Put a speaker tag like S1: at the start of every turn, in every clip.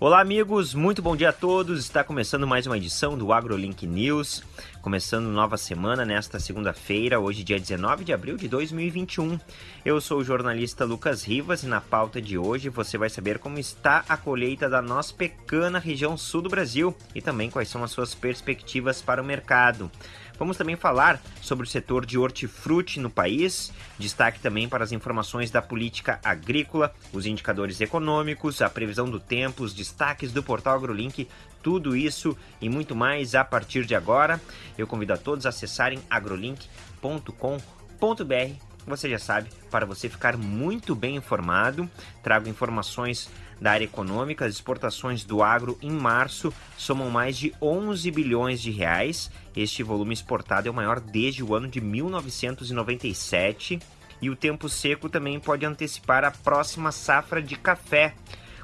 S1: Olá, amigos, muito bom dia a todos. Está começando mais uma edição do AgroLink News. Começando nova semana nesta segunda-feira, hoje, dia 19 de abril de 2021. Eu sou o jornalista Lucas Rivas e na pauta de hoje você vai saber como está a colheita da nossa pequena região sul do Brasil e também quais são as suas perspectivas para o mercado. Vamos também falar sobre o setor de hortifruti no país, destaque também para as informações da política agrícola, os indicadores econômicos, a previsão do tempo, os destaques do portal AgroLink, tudo isso e muito mais a partir de agora. Eu convido a todos a acessarem agrolink.com.br você já sabe, para você ficar muito bem informado, trago informações da área econômica. As exportações do agro em março somam mais de 11 bilhões de reais. Este volume exportado é o maior desde o ano de 1997. E o tempo seco também pode antecipar a próxima safra de café.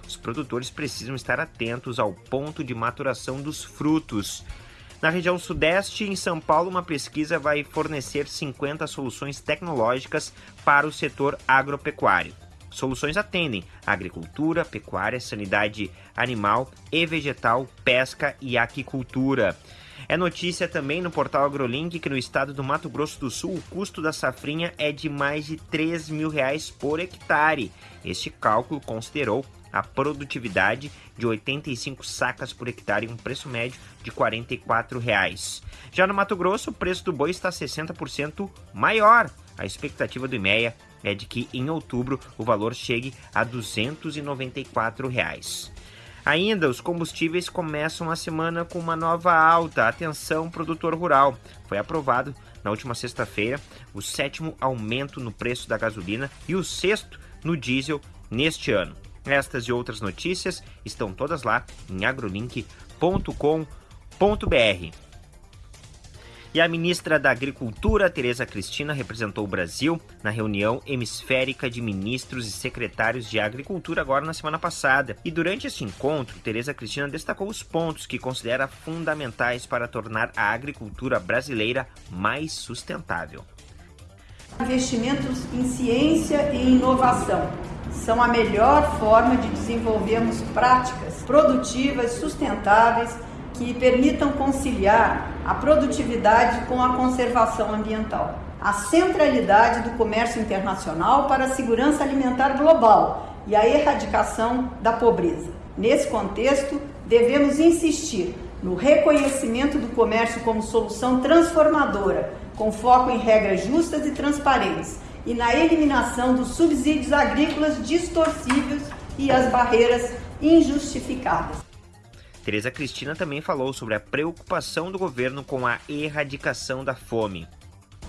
S1: Os produtores precisam estar atentos ao ponto de maturação dos frutos. Na região sudeste, em São Paulo, uma pesquisa vai fornecer 50 soluções tecnológicas para o setor agropecuário. Soluções atendem agricultura, pecuária, sanidade animal e vegetal, pesca e aquicultura. É notícia também no portal AgroLink que no estado do Mato Grosso do Sul o custo da safrinha é de mais de 3 mil reais por hectare. Este cálculo considerou a produtividade de 85 sacas por hectare e um preço médio de 44 reais. Já no Mato Grosso, o preço do boi está 60% maior. A expectativa do IMEA é de que em outubro o valor chegue a 294 reais. Ainda, os combustíveis começam a semana com uma nova alta. Atenção, produtor rural. Foi aprovado na última sexta-feira o sétimo aumento no preço da gasolina e o sexto no diesel neste ano. Estas e outras notícias estão todas lá em agrolink.com.br. E a ministra da Agricultura, Tereza Cristina, representou o Brasil na reunião hemisférica de ministros e secretários de Agricultura agora na semana passada. E durante esse encontro, Tereza Cristina destacou os pontos que considera fundamentais para tornar a agricultura brasileira mais sustentável.
S2: Investimentos em ciência e inovação são a melhor forma de desenvolvermos práticas produtivas, sustentáveis, que permitam conciliar a produtividade com a conservação ambiental. A centralidade do comércio internacional para a segurança alimentar global e a erradicação da pobreza. Nesse contexto, devemos insistir no reconhecimento do comércio como solução transformadora, com foco em regras justas e transparentes e na eliminação dos subsídios agrícolas distorcíveis e as barreiras injustificadas.
S1: Tereza Cristina também falou sobre a preocupação do governo com a erradicação da fome.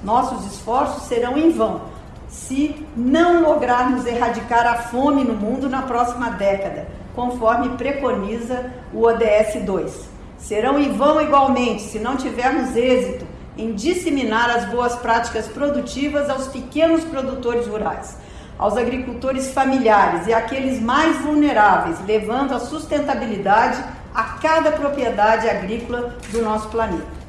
S2: Nossos esforços serão em vão se não lograrmos erradicar a fome no mundo na próxima década, conforme preconiza o ODS 2. Serão em vão igualmente se não tivermos êxito em disseminar as boas práticas produtivas aos pequenos produtores rurais, aos agricultores familiares e àqueles mais vulneráveis, levando a sustentabilidade a cada propriedade agrícola do nosso planeta.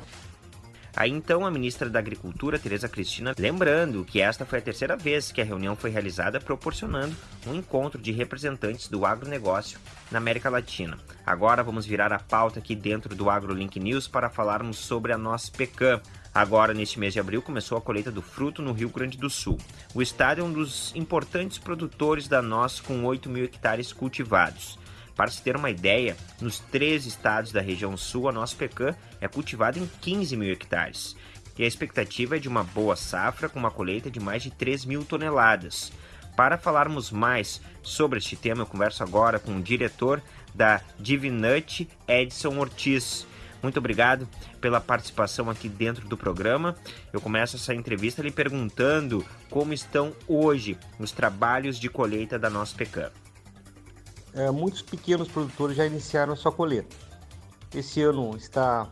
S1: Aí então a ministra da Agricultura, Tereza Cristina, lembrando que esta foi a terceira vez que a reunião foi realizada proporcionando um encontro de representantes do agronegócio na América Latina. Agora vamos virar a pauta aqui dentro do AgroLink News para falarmos sobre a nossa pecan. Agora, neste mês de abril, começou a colheita do fruto no Rio Grande do Sul. O estado é um dos importantes produtores da noz, com 8 mil hectares cultivados. Para se ter uma ideia, nos três estados da região sul, a nossa pecan é cultivada em 15 mil hectares. E a expectativa é de uma boa safra com uma colheita de mais de 3 mil toneladas. Para falarmos mais sobre este tema, eu converso agora com o diretor da Divinut, Edson Ortiz. Muito obrigado pela participação aqui dentro do programa. Eu começo essa entrevista lhe perguntando como estão hoje os trabalhos de colheita da nossa pecan
S3: é, muitos pequenos produtores já iniciaram sua colheita. Esse ano está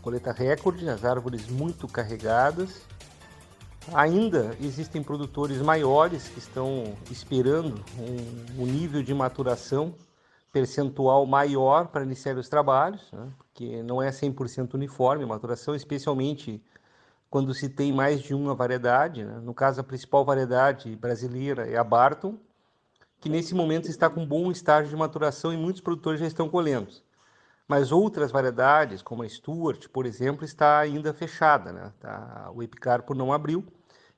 S3: colheita recorde, as árvores muito carregadas. Ainda existem produtores maiores que estão esperando um, um nível de maturação percentual maior para iniciar os trabalhos, né? porque não é 100% uniforme a maturação, especialmente quando se tem mais de uma variedade. Né? No caso, a principal variedade brasileira é a Barton, que nesse momento está com bom estágio de maturação e muitos produtores já estão colhendo. Mas outras variedades, como a Stuart, por exemplo, está ainda fechada, né? Tá, o Epicarpo não abriu,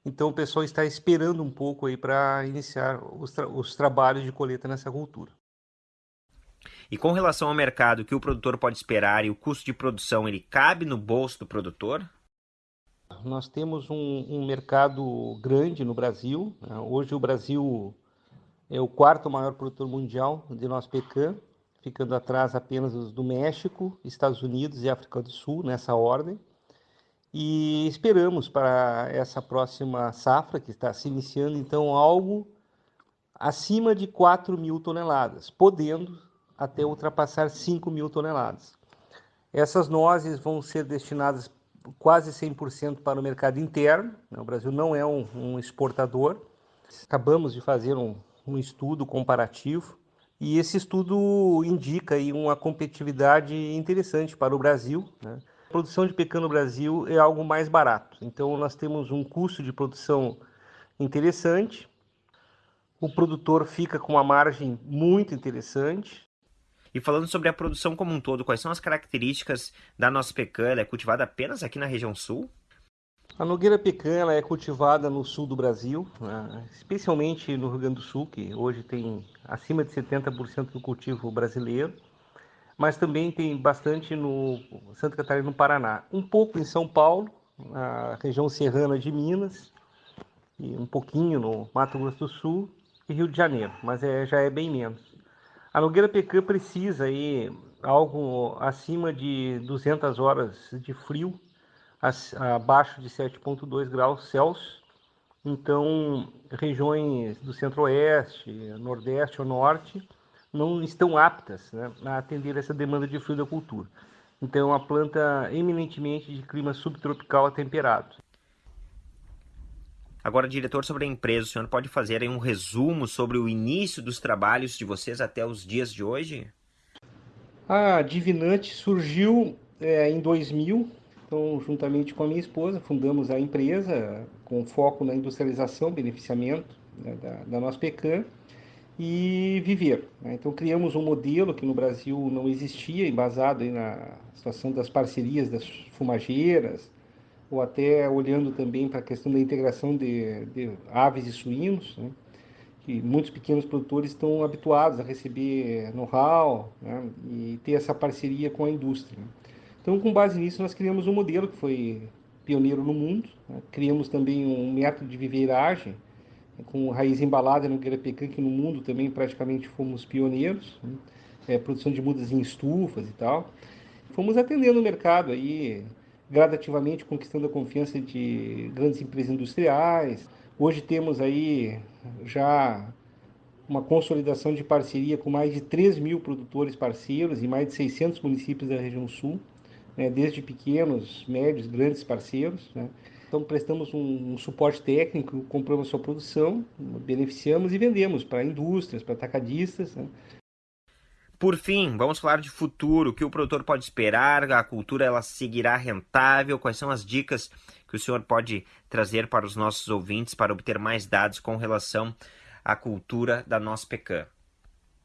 S3: então o pessoal está esperando um pouco aí para iniciar os, tra os trabalhos de colheita nessa cultura.
S1: E com relação ao mercado, o que o produtor pode esperar e o custo de produção, ele cabe no bolso do produtor?
S3: Nós temos um, um mercado grande no Brasil. Né? Hoje o Brasil é o quarto maior produtor mundial de nosso pecan, ficando atrás apenas do México, Estados Unidos e África do Sul, nessa ordem. E esperamos para essa próxima safra, que está se iniciando, então, algo acima de 4 mil toneladas, podendo até ultrapassar 5 mil toneladas. Essas nozes vão ser destinadas quase 100% para o mercado interno. Né? O Brasil não é um, um exportador. Acabamos de fazer um, um, estudo comparativo e esse estudo indica aí uma competitividade interessante para o Brasil. Né? A produção de pecan no Brasil é algo mais barato. Então nós temos um custo de produção interessante. O produtor fica com uma margem muito interessante.
S1: E falando sobre a produção como um todo, quais são as características da nossa pecan? Ela é cultivada apenas aqui na região sul?
S3: A nogueira pecan é cultivada no sul do Brasil, né? especialmente no Rio Grande do Sul, que hoje tem acima de 70% do cultivo brasileiro, mas também tem bastante no Santa Catarina no Paraná. Um pouco em São Paulo, na região serrana de Minas, e um pouquinho no Mato Grosso do Sul e Rio de Janeiro, mas é, já é bem menos. A Nogueira Pecan precisa aí algo acima de 200 horas de frio, abaixo de 7,2 graus Celsius. Então, regiões do centro-oeste, nordeste ou norte não estão aptas né, a atender essa demanda de frio da cultura. Então, é uma planta eminentemente de clima subtropical a temperado.
S1: Agora, diretor, sobre a empresa, o senhor pode fazer um resumo sobre o início dos trabalhos de vocês até os dias de hoje?
S3: A Divinante surgiu é, em 2000, então, juntamente com a minha esposa, fundamos a empresa com foco na industrialização, beneficiamento né, da, da nossa pecan e viver. Né? Então, criamos um modelo que no Brasil não existia, embasado na situação das parcerias das fumageiras, ou até olhando também para a questão da integração de, de aves e suínos, né? que muitos pequenos produtores estão habituados a receber know-how né? e ter essa parceria com a indústria. Então, com base nisso, nós criamos um modelo que foi pioneiro no mundo, né? criamos também um método de viveiragem né? com raiz embalada no Guirapecan, que no mundo também praticamente fomos pioneiros, né? é, produção de mudas em estufas e tal. Fomos atendendo o mercado aí, gradativamente conquistando a confiança de grandes empresas industriais. Hoje temos aí já uma consolidação de parceria com mais de 3 mil produtores parceiros em mais de 600 municípios da região sul, né, desde pequenos, médios, grandes parceiros. Né. Então, prestamos um, um, suporte técnico, compramos sua produção, beneficiamos e vendemos para indústrias, para atacadistas. Né.
S1: Por fim, vamos falar de futuro, o que o produtor pode esperar, a cultura ela seguirá rentável, quais são as dicas que o senhor pode trazer para os nossos ouvintes para obter mais dados com relação à cultura da nossa pecan.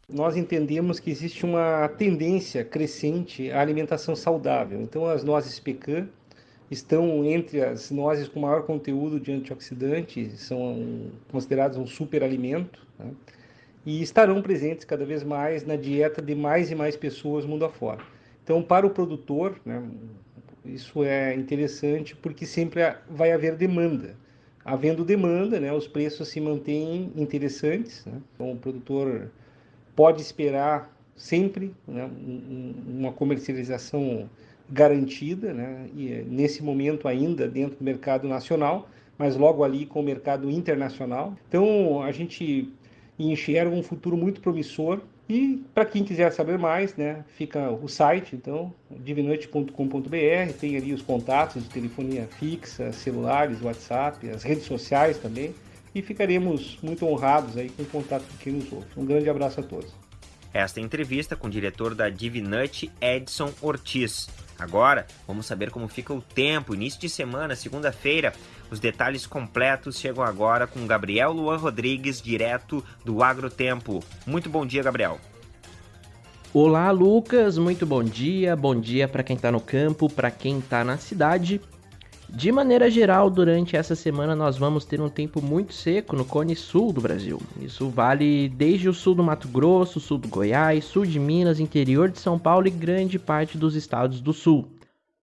S3: Nós entendemos que existe uma tendência crescente à alimentação saudável. Então, as nozes pecan estão entre as nozes com maior conteúdo de antioxidantes, são consideradas um superalimento. Né? e estarão presentes cada vez mais na dieta de mais e mais pessoas mundo afora. Então, para o produtor, né, isso é interessante porque sempre vai haver demanda. Havendo demanda, né, os preços se mantêm interessantes. Né? Então, o produtor pode esperar sempre né, uma comercialização garantida, né, e nesse momento ainda dentro do mercado nacional, mas logo ali com o mercado internacional. Então, a gente e enxergam um futuro muito promissor. E para quem quiser saber mais, né, fica o site, então, divinoite.com.br, tem ali os contatos de telefonia fixa, celulares, WhatsApp, as redes sociais também, e ficaremos muito honrados aí com o contato de quem nos ouve. Um grande abraço a todos.
S1: esta entrevista com o diretor da Divinut, Edson Ortiz. Agora, vamos saber como fica o tempo, início de semana, segunda-feira. Os detalhes completos chegam agora com Gabriel Luan Rodrigues, direto do Agrotempo. Muito bom dia, Gabriel.
S4: Olá, Lucas. Muito bom dia. Bom dia para quem está no campo, para quem está na cidade. De maneira geral, durante essa semana nós vamos ter um tempo muito seco no cone sul do Brasil. Isso vale desde o sul do Mato Grosso, sul do Goiás, sul de Minas, interior de São Paulo e grande parte dos estados do sul.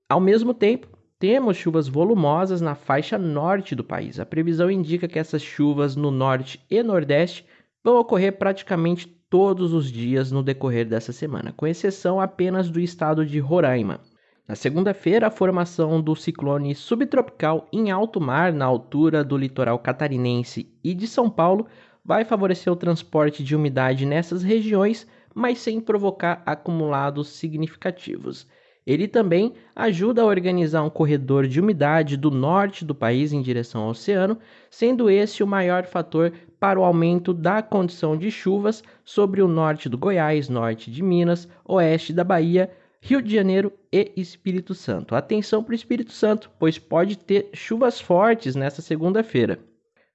S4: Ao mesmo tempo, temos chuvas volumosas na faixa norte do país. A previsão indica que essas chuvas no norte e nordeste vão ocorrer praticamente todos os dias no decorrer dessa semana, com exceção apenas do estado de Roraima. Na segunda-feira, a formação do ciclone subtropical em alto mar, na altura do litoral catarinense e de São Paulo, vai favorecer o transporte de umidade nessas regiões, mas sem provocar acumulados significativos. Ele também ajuda a organizar um corredor de umidade do norte do país em direção ao oceano, sendo esse o maior fator para o aumento da condição de chuvas sobre o norte do Goiás, norte de Minas, oeste da Bahia Rio de Janeiro e Espírito Santo. Atenção para o Espírito Santo, pois pode ter chuvas fortes nesta segunda-feira.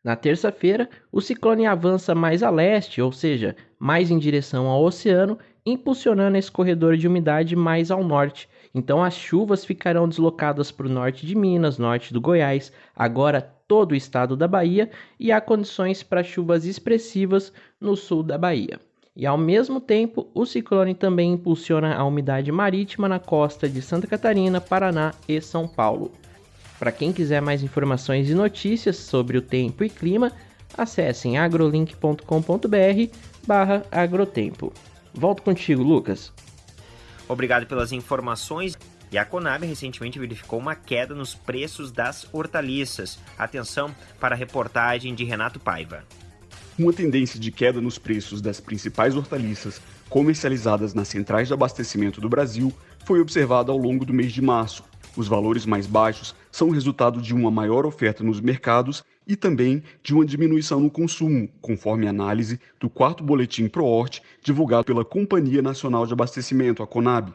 S4: Na terça-feira, o ciclone avança mais a leste, ou seja, mais em direção ao oceano, impulsionando esse corredor de umidade mais ao norte. Então as chuvas ficarão deslocadas para o norte de Minas, norte do Goiás, agora todo o estado da Bahia, e há condições para chuvas expressivas no sul da Bahia. E ao mesmo tempo, o ciclone também impulsiona a umidade marítima na costa de Santa Catarina, Paraná e São Paulo. Para quem quiser mais informações e notícias sobre o tempo e clima, acessem agrolink.com.br barra agrotempo. Volto contigo, Lucas.
S1: Obrigado pelas informações. E a Conab recentemente verificou uma queda nos preços das hortaliças. Atenção para a reportagem de Renato Paiva.
S5: Uma tendência de queda nos preços das principais hortaliças comercializadas nas centrais de abastecimento do Brasil foi observada ao longo do mês de março. Os valores mais baixos são resultado de uma maior oferta nos mercados e também de uma diminuição no consumo, conforme análise do quarto boletim ProHort divulgado pela Companhia Nacional de Abastecimento, a Conab.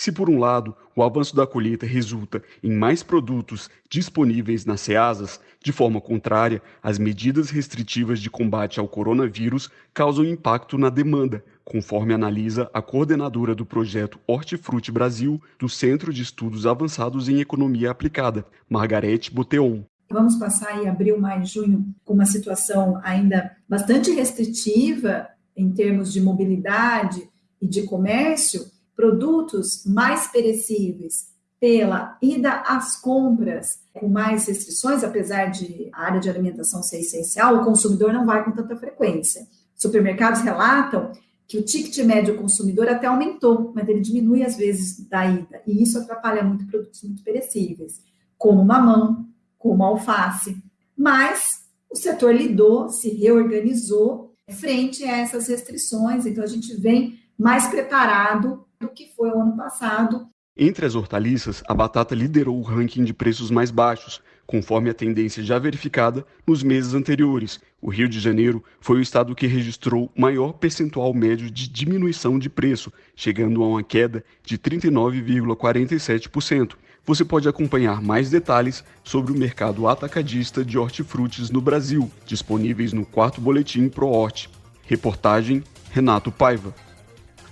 S5: Se, por um lado, o avanço da colheita resulta em mais produtos disponíveis nas ceasas, de forma contrária, as medidas restritivas de combate ao coronavírus causam impacto na demanda, conforme analisa a coordenadora do projeto Hortifruti Brasil do Centro de Estudos Avançados em Economia Aplicada, Margarete Boteon.
S6: Vamos passar em abril, maio, junho com uma situação ainda bastante restritiva em termos de mobilidade e de comércio, produtos mais perecíveis pela ida às compras com mais restrições, apesar de a área de alimentação ser essencial, o consumidor não vai com tanta frequência. Supermercados relatam que o ticket médio consumidor até aumentou, mas ele diminui às vezes da ida, e isso atrapalha muito produtos muito perecíveis, como mamão, como alface. Mas o setor lidou, se reorganizou frente a essas restrições, então a gente vem mais preparado do que foi o ano passado.
S5: Entre as hortaliças, a batata liderou o ranking de preços mais baixos, conforme a tendência já verificada nos meses anteriores. O Rio de Janeiro foi o estado que registrou maior percentual médio de diminuição de preço, chegando a uma queda de 39,47%. Você pode acompanhar mais detalhes sobre o mercado atacadista de hortifrutis no Brasil, disponíveis no quarto boletim ProHort. Reportagem Renato Paiva.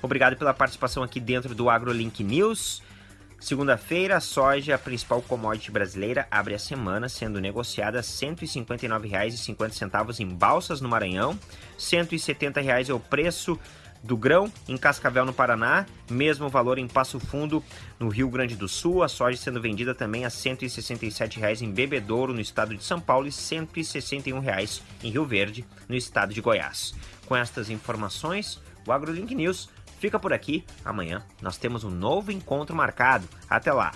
S1: Obrigado pela participação aqui dentro do AgroLink News. Segunda-feira, a soja, a principal commodity brasileira, abre a semana sendo negociada R$ 159,50 em Balsas, no Maranhão. R$ 170,00 é o preço do grão em Cascavel, no Paraná. Mesmo valor em Passo Fundo, no Rio Grande do Sul. A soja sendo vendida também a R$ 167,00 em Bebedouro, no estado de São Paulo, e R$ 161,00 em Rio Verde, no estado de Goiás. Com estas informações, o AgroLink News fica por aqui. Amanhã nós temos um novo encontro marcado. Até lá!